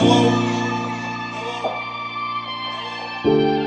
Hello? Hello? Hello?